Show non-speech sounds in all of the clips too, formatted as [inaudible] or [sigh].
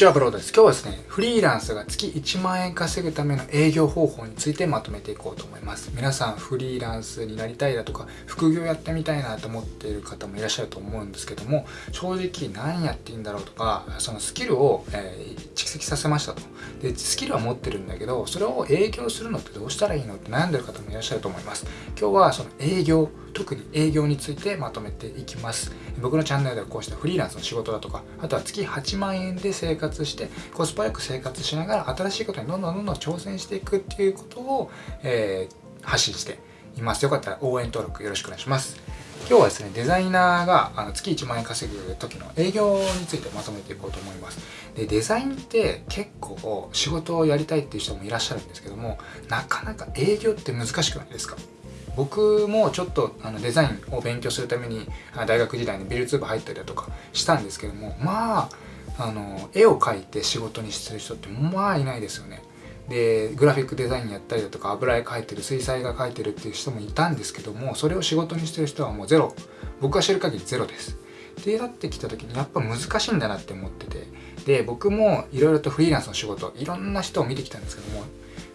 じゃあブロードです。今日はですね、フリーランスが月1万円稼ぐための営業方法についてまとめていこうと思います。皆さんフリーランスになりたいだとか、副業やってみたいなと思っている方もいらっしゃると思うんですけども、正直何やっていいんだろうとか、そのスキルを、えー、蓄積させましたと。で、スキルは持ってるんだけど、それを営業するのってどうしたらいいのって悩んでる方もいらっしゃると思います。今日はその営業、特に営業についてまとめていきます。僕のチャンネルではこうしたフリーランスの仕事だとか、あとは月8万円で生活して、コスパよく生活しながら新しいことにどんどんどんどん挑戦していくっていうことを、えー、発信しています。よかったら応援登録よろしくお願いします。今日はですね、デザイナーがあの月1万円稼ぐ時の営業についてまとめていこうと思います。で、デザインって結構仕事をやりたいっていう人もいらっしゃるんですけども、なかなか営業って難しくないですか？僕もちょっとあのデザインを勉強するために大学時代にビルツー部入ったりだとかしたんですけどもまああの絵を描いて仕事にする人ってまあいないですよね。でグラフィックデザインやったりだとか油絵描いてる水彩画描いてるっていう人もいたんですけどもそれを仕事にしてる人はもうゼロ。僕が知る限りゼロです。ってなってきた時にやっぱ難しいんだなって思ってて。で僕もいろいろとフリーランスの仕事いろんな人を見てきたんですけども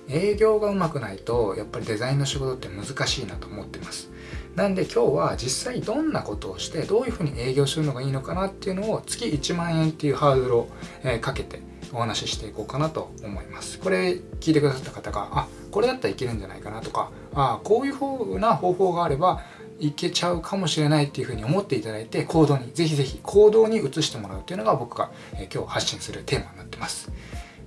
営業がうまくないとやっぱりデザインの仕事って難しいなと思ってます。なんで今日は実際どんなことをしてどういうふうに営業するのがいいのかなっていうのを月1万円っていうハードルを、えかけてお話ししていこうかなと思います。これ聞いてくださった方があこれだったらいけるんじゃないかなとかあこういうふうな方法があればいけちゃうかもしれないっていうふうに思っていただいて行動にぜひぜひ行動に移してもらうっていうのが僕が、え今日発信するテーマになってます。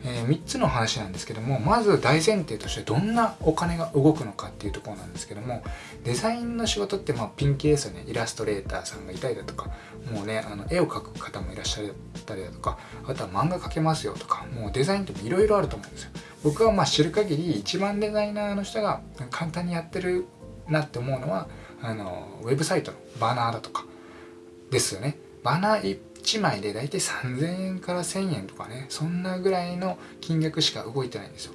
えー、3つの話なんですけどもまず大前提としてどんなお金が動くのかっていうところなんですけどもデザインの仕事ってまあピンキーですよねイラストレーターさんがいたりだとかもうねあの絵を描く方もいらっしゃったりだとかあとは漫画描けますよとかもうデザインっていろいろあると思うんですよ。僕はまあ知る限り一番デザイナーの人が簡単にやってるなって思うのはあのウェブサイトのバナーだとかですよね。バナー1枚で大体3000円から1000円とかねそんなぐらいの金額しか動いてないんですよ。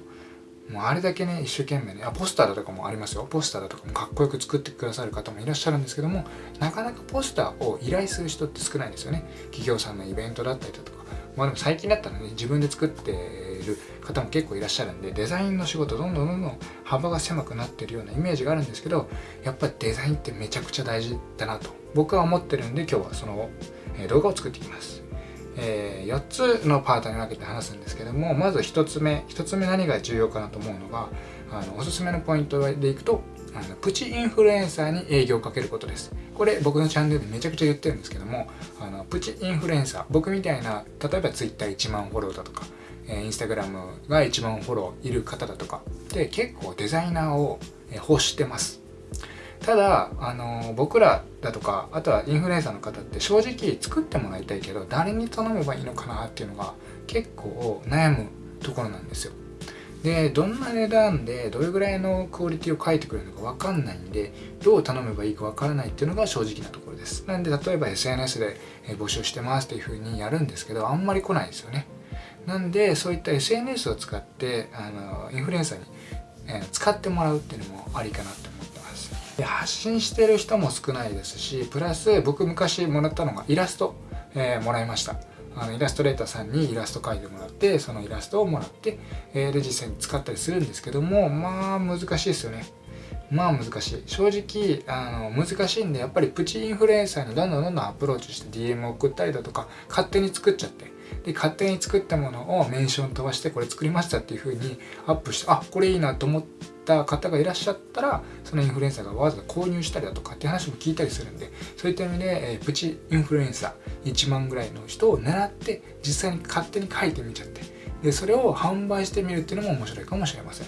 もうあれだけね一生懸命ねあポスターだとかもありますよ。ポスターだとかもかっこよく作ってくださる方もいらっしゃるんですけどもなかなかポスターを依頼する人って少ないんですよね。企業さんのイベントだったりだとか。まあでも最近だったらね自分で作ってる方も結構いらっしゃるんでデザインの仕事どんどんどんどん幅が狭くなってるようなイメージがあるんですけどやっぱりデザインってめちゃくちゃ大事だなと僕は思ってるんで今日はその動画を作っていきます。えー、4つのパートに分けて話すんですけどもまず1つ目1つ目何が重要かなと思うのがあのおすすめのポイントでいくとあのプチインフルエンサーに営業をかけることですこれ僕のチャンネルでめちゃくちゃ言ってるんですけどもあのプチインフルエンサー僕みたいな例えば Twitter1 万フォローだとか、えー、Instagram が1万フォローいる方だとかで結構デザイナーを欲してますただあの僕らだとかあとはインフルエンサーの方って正直作ってもらいたいけど誰に頼めばいいのかなっていうのが結構悩むところなんですよ。でどんな値段でどれぐらいのクオリティを書いてくれるのか分かんないんでどう頼めばいいか分からないっていうのが正直なところです。なんで例えば SNS で募集してますっていう風にやるんですけどあんまり来ないですよね。なんでそういった SNS を使ってあのインフルエンサーに、え使ってもらうっていうのもありかなってで発信してる人も少ないですしプラス僕昔もらったのがイラスト、えー、もらいました。あのイラストレーターさんにイラスト描いてもらってそのイラストをもらって、えー、で実際に使ったりするんですけどもまあ難しいですよね。まあ難しい。正直あの難しいんでやっぱりプチインフルエンサーにどんどんどんどんアプローチして DM を送ったりだとか勝手に作っちゃって。で勝手に作ったものをメンション飛ばしてこれ作りましたっていう風にアップしてあこれいいなと思った方がいらっしゃったらそのインフルエンサーがわざわざ購入したりだとかって話も聞いたりするんでそういった意味で、え、プチインフルエンサー1万ぐらいの人を狙って実際に勝手に書いてみちゃってでそれを販売してみるっていうのも面白いかもしれません。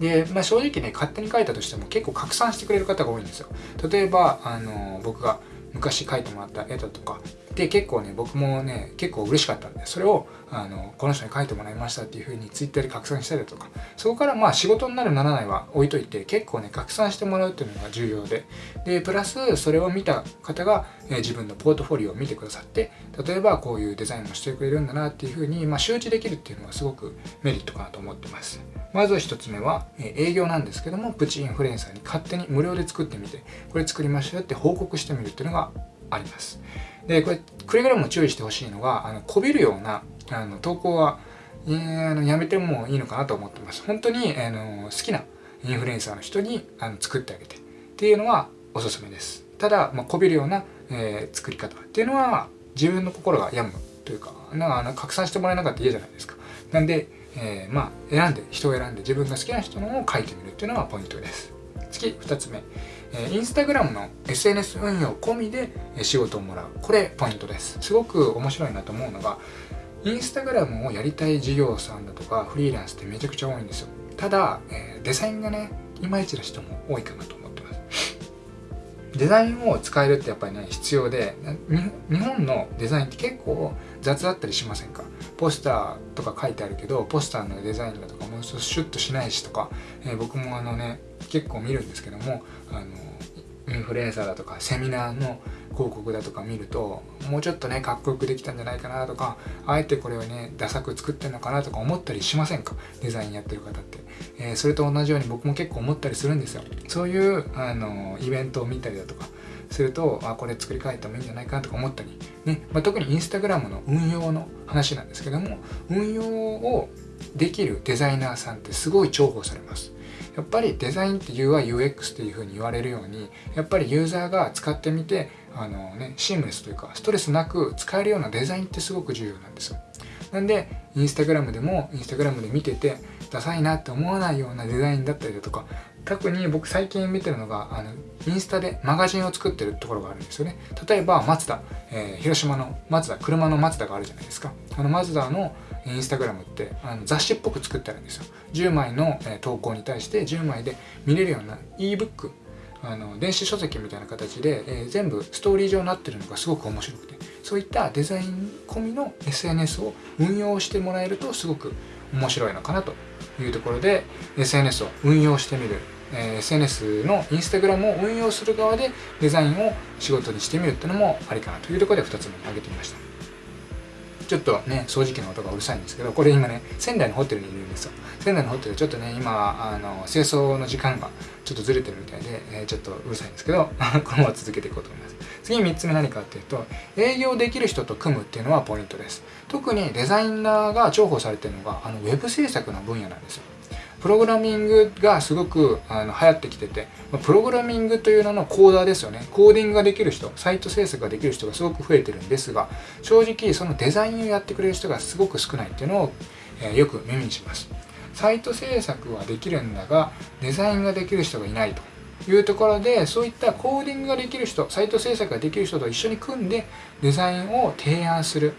で、まあ、正直ね勝手に書いたとしても結構拡散してくれる方が多いんですよ。例えばあの僕が昔書いてもらった絵だとかで結構ね僕もね結構嬉しかったんでそれをあのこの人に書いてもらいましたっていう風に Twitter で拡散したりとかそこからまあ仕事になるならないは置いといて結構ね拡散してもらうっていうのが重要ででプラスそれを見た方が、え自分のポートフォリオを見てくださって例えばこういうデザインもしてくれるんだなっていう風にまあ周知できるっていうのはすごくメリットかなと思ってます。まず1つ目は、え営業なんですけどもプチインフルエンサーに勝手に無料で作ってみてこれ作りましたよって報告してみるっていうのがあります。でこれくれぐれも注意してほしいのがあのこびるようなあの投稿は、えー、あのやめてもいいのかなと思ってます。本当に、あの好きなインフルエンサーの人にあの作ってあげてっていうのはおすすめです。ただ、まあ、こびるような、えー、作り方っていうのは自分の心が病むというかなんか拡散してもらえなかったら嫌じゃないですか。なんで、えー、まあ選んで人を選んで自分が好きな人のを書いてみるっていうのがポイントです。次2つ目、え、インスタグラムの SNS 運用込みで仕事をもらう。これポイントです。すごく面白いなと思うのがインスタグラムをやりたい事業さんだとかフリーランスってめちゃくちゃ多いんですよ。ただ、え、デザインがねいまいちな人も多いかなと思ってます。デザインを使えるってやっぱりね必要で日本のデザインって結構雑だったりしませんか？ポスターとか書いてあるけどポスターのデザインだとかもうちょっとシュッとしないしとか、えー、僕もあのね結構見るんですけどもあのインフルエンサーだとかセミナーの広告だとか見るともうちょっとねかっこよくできたんじゃないかなとかあえてこれをねダサく作ってんのかなとか思ったりしませんか？デザインやってる方って、えー、それと同じように僕も結構思ったりするんですよ。そういうあのイベントを見たりだとかするとあこれ作り変えてもいいんじゃないかなとか思ったり、ね。まあ、特にインスタグラムの運用の話なんですけども運用をできるデザイナーさんってすごい重宝されます。やっぱりデザインって UIUX っていうふうに言われるようにやっぱりユーザーが使ってみてあのねシームレスというかストレスなく使えるようなデザインってすごく重要なんですよ。なんでインスタグラムでもインスタグラムで見ててダサいなって思わないようなデザインだったりだとか特に僕最近見てるのがあのインスタでマガジンを作ってるところがあるんですよね。例えばマツダ、え、広島のマツダ車のマツダがあるじゃないですか。あのマツダのインスタグラムってあの雑誌っぽく作ってあるんですよ。10枚の、え投稿に対して10枚で見れるような ebook あの電子書籍みたいな形で、えー、全部ストーリー上になってるのがすごく面白くて。そういったデザイン込みの SNS を運用してもらえるとすごく面白いのかなというところで SNS を運用してみる、えー、SNS のインスタグラムを運用する側でデザインを仕事にしてみるっていうのもありかなというところで2つ目に挙げてみました。ちょっとね掃除機の音がうるさいんですけどこれ今ね仙台のホテルにいるんですよ。仙台のホテルちょっとね今あの清掃の時間がちょっとずれてるみたいで、えー、ちょっとうるさいんですけど [laughs] このまま続けていこうと思います。次3つ目何かっていうと営業できる人と組むっていうのはポイントです。特にデザイナーが重宝されてるのがあのウェブ制作の分野なんですよ。プログラミングがすごくあの流行ってきてて、プログラミングという名のコーダーですよね。コーディングができる人、サイト制作ができる人がすごく増えてるんですが、正直そのデザインをやってくれる人がすごく少ないっていうのを、え、よく耳にします。サイト制作はできるんだが、デザインができる人がいないと。いうところでそういったコーディングができる人サイト制作ができる人と一緒に組んでデザインを提案する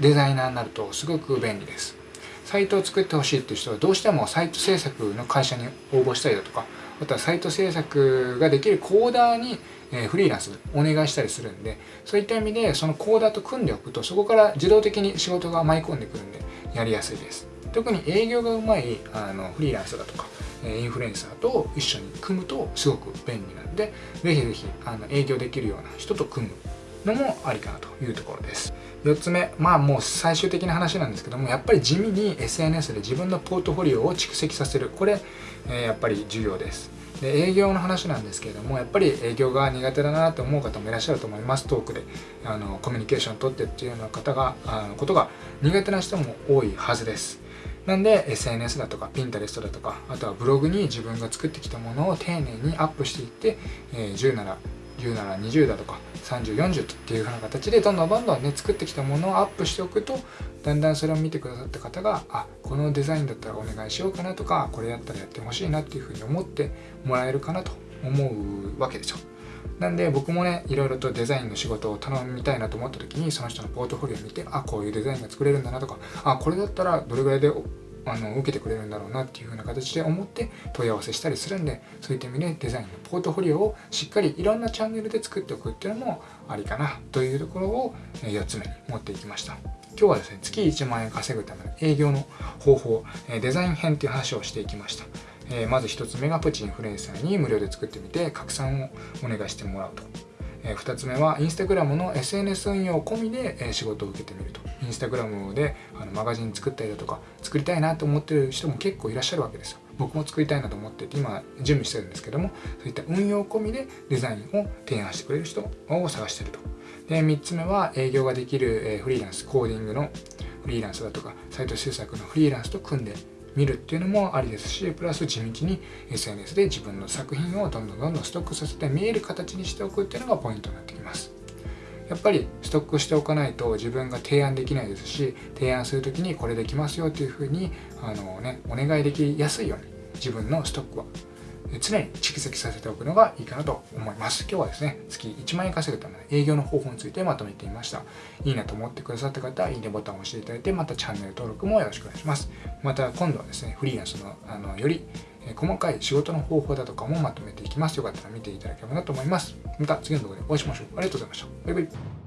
デザイナーになるとすごく便利ですサイトを作ってほしいっていう人はどうしてもサイト制作の会社に応募したりだとかあとはサイト制作ができるコーダーにフリーランスお願いしたりするんでそういった意味でそのコーダーと組んでおくとそこから自動的に仕事が舞い込んでくるんでやりやすいです。特に営業がうまいあのフリーランスだとかインフルエンサーと一緒に組むとすごく便利なんでぜひぜひあの営業できるような人と組むのもありかなというところです。4つ目まあもう最終的な話なんですけどもやっぱり地味に SNS で自分のポートフォリオを蓄積させる。これ、え、やっぱり重要です。で営業の話なんですけれどもやっぱり営業が苦手だなと思う方もいらっしゃると思います。トークであのコミュニケーションをとってっていうような方があのことが苦手な人も多いはずです。なんで SNS だとか Pinterest だとかあとはブログに自分が作ってきたものを丁寧にアップしていって、えー、10なら10なら20だとか3040っていう風な形でどんどんどんどんね作ってきたものをアップしておくとだんだんそれを見てくださった方があこのデザインだったらお願いしようかなとかこれやったらやってほしいなっていう風に思ってもらえるかなと思うわけですよなんで僕もねいろいろとデザインの仕事を頼みたいなと思った時にその人のポートフォリオを見てあこういうデザインが作れるんだなとかあこれだったらどれぐらいであの受けてくれるんだろうなっていう風な形で思って問い合わせしたりするんでそういった意味でデザインのポートフォリオをしっかりいろんなチャンネルで作っておくっていうのもありかなというところを4つ目に持っていきました。今日はですね月1万円稼ぐための営業の方法デザイン編っていう話をしていきました。まず1つ目がプチインフルエンサーに無料で作ってみて拡散をお願いしてもらうと。え2つ目はインスタグラムの SNS 運用込みで、え仕事を受けてみると。インスタグラムであのマガジン作ったりだとか作りたいなと思ってる人も結構いらっしゃるわけですよ。僕も作りたいなと思ってて今準備してるんですけどもそういった運用込みでデザインを提案してくれる人を探してると。で3つ目は営業ができる、えフリーランスコーディングのフリーランスだとかサイト制作のフリーランスと組んで見るっていうのもありですしプラス地道に SNS で自分の作品をどんどんどんどんストックさせて見える形にしておくっていうのがポイントになってきます。やっぱりストックしておかないと自分が提案できないですし提案する時にこれできますよっていうふうにあの、ね、お願いできやすいように自分のストックは。常に蓄積させておくのがいいかなと思います。今日はですね、月1万円稼ぐための営業の方法についてまとめてみました。いいなと思ってくださった方は、いいねボタンを押していただいて、またチャンネル登録もよろしくお願いします。また今度はですね、フリーランスのあのより細かい仕事の方法だとかもまとめていきます。よかったら見ていただければなと思います。また次の動画でお会いしましょう。ありがとうございました。バイバイ。